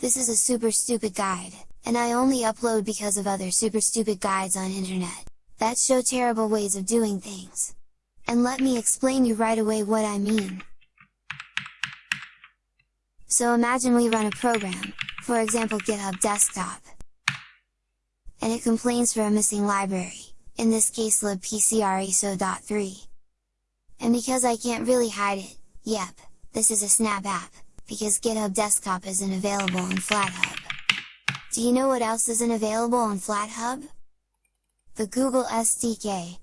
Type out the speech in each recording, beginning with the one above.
This is a super stupid guide, and I only upload because of other super stupid guides on internet, that show terrible ways of doing things. And let me explain you right away what I mean. So imagine we run a program, for example GitHub Desktop, and it complains for a missing library, in this case libpcre.so.3. And because I can't really hide it, yep, this is a snap app, because GitHub Desktop isn't available on FlatHub. Do you know what else isn't available on FlatHub? The Google SDK.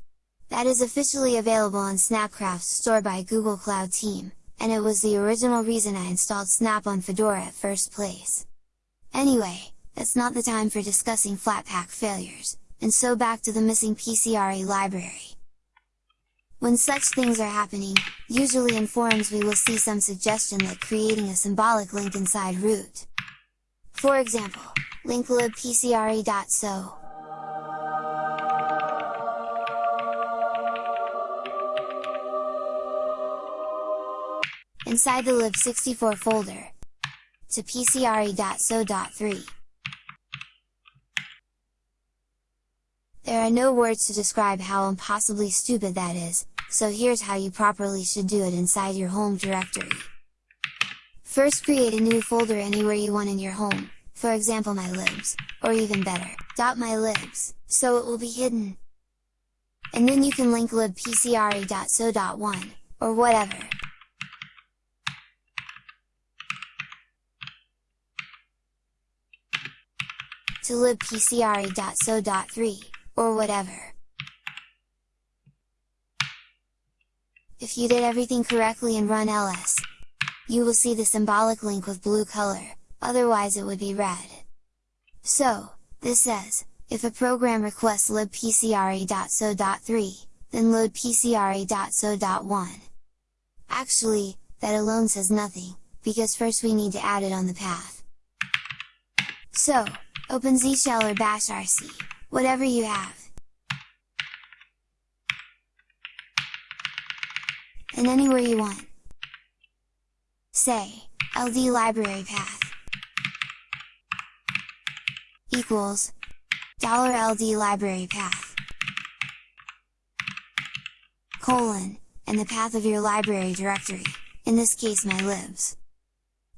That is officially available on Snapcraft's store by Google Cloud Team, and it was the original reason I installed Snap on Fedora at first place. Anyway, that's not the time for discussing Flatpak failures, and so back to the missing PCRE library. When such things are happening, usually in forums we will see some suggestion like creating a symbolic link inside root. For example, link libpcre.so. Inside the lib64 folder, to pcre.so.3. There are no words to describe how impossibly stupid that is, so here's how you properly should do it inside your home directory. First create a new folder anywhere you want in your home, for example my libs, or even better, .mylibs, so it will be hidden. And then you can link libpcre.so.1, or whatever. to libpcre.so.3 or whatever. If you did everything correctly and run ls, you will see the symbolic link with blue color, otherwise it would be red. So, this says, if a program requests libpcre.so.3, then load pcre.so.1. Actually, that alone says nothing, because first we need to add it on the path. So, open zshell or bash rc, whatever you have. And anywhere you want. Say, ld library path equals dollar $ld library path colon, and the path of your library directory, in this case my libs.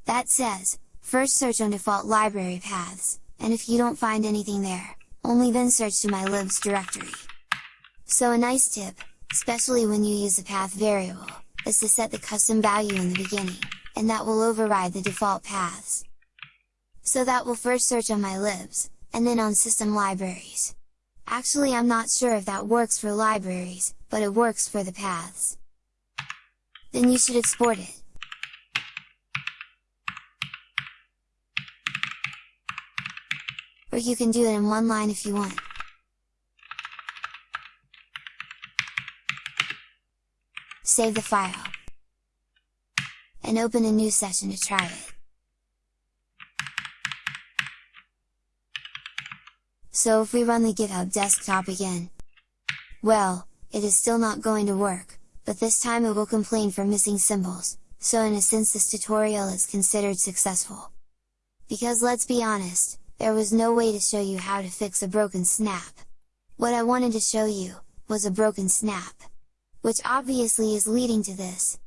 That says, first search on default library paths, and if you don't find anything there, only then search to my libs directory. So a nice tip, especially when you use a path variable, is to set the custom value in the beginning, and that will override the default paths. So that will first search on my libs, and then on system libraries. Actually I'm not sure if that works for libraries, but it works for the paths. Then you should export it. Or you can do it in one line if you want. Save the file. And open a new session to try it. So if we run the GitHub desktop again, well, it is still not going to work, but this time it will complain for missing symbols, so in a sense this tutorial is considered successful. Because let's be honest, there was no way to show you how to fix a broken snap. What I wanted to show you, was a broken snap. Which obviously is leading to this.